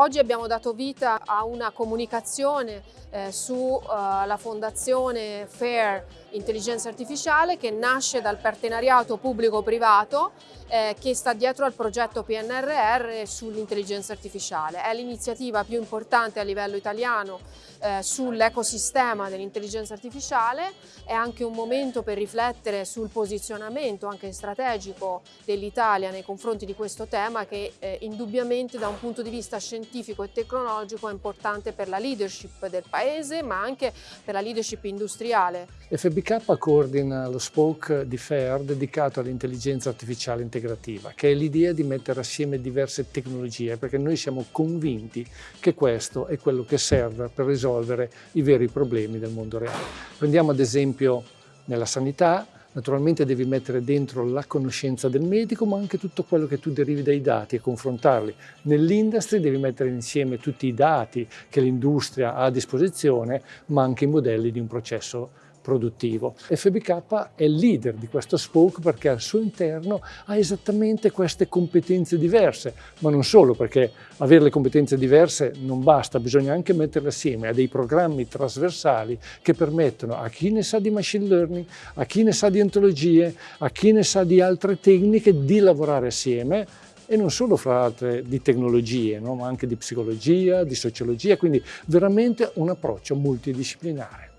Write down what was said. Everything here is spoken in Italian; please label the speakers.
Speaker 1: oggi abbiamo dato vita a una comunicazione eh, sulla uh, fondazione FAIR Intelligenza Artificiale che nasce dal partenariato pubblico-privato eh, che sta dietro al progetto PNRR sull'intelligenza artificiale. È l'iniziativa più importante a livello italiano eh, sull'ecosistema dell'intelligenza artificiale, è anche un momento per riflettere sul posizionamento anche strategico dell'Italia nei confronti di questo tema che eh, indubbiamente da un punto di vista scientifico e tecnologico è importante per la leadership del Paese ma anche per la leadership industriale.
Speaker 2: FBK coordina lo spoke di FAIR dedicato all'intelligenza artificiale integrativa che è l'idea di mettere assieme diverse tecnologie perché noi siamo convinti che questo è quello che serve per risolvere i veri problemi del mondo reale. Prendiamo ad esempio nella sanità Naturalmente devi mettere dentro la conoscenza del medico, ma anche tutto quello che tu derivi dai dati e confrontarli. Nell'industria devi mettere insieme tutti i dati che l'industria ha a disposizione, ma anche i modelli di un processo produttivo. FBK è il leader di questo spoke perché al suo interno ha esattamente queste competenze diverse, ma non solo perché avere le competenze diverse non basta, bisogna anche metterle assieme a dei programmi trasversali che permettono a chi ne sa di machine learning, a chi ne sa di ontologie, a chi ne sa di altre tecniche di lavorare assieme e non solo fra altre di tecnologie, no? ma anche di psicologia, di sociologia, quindi veramente un approccio multidisciplinare.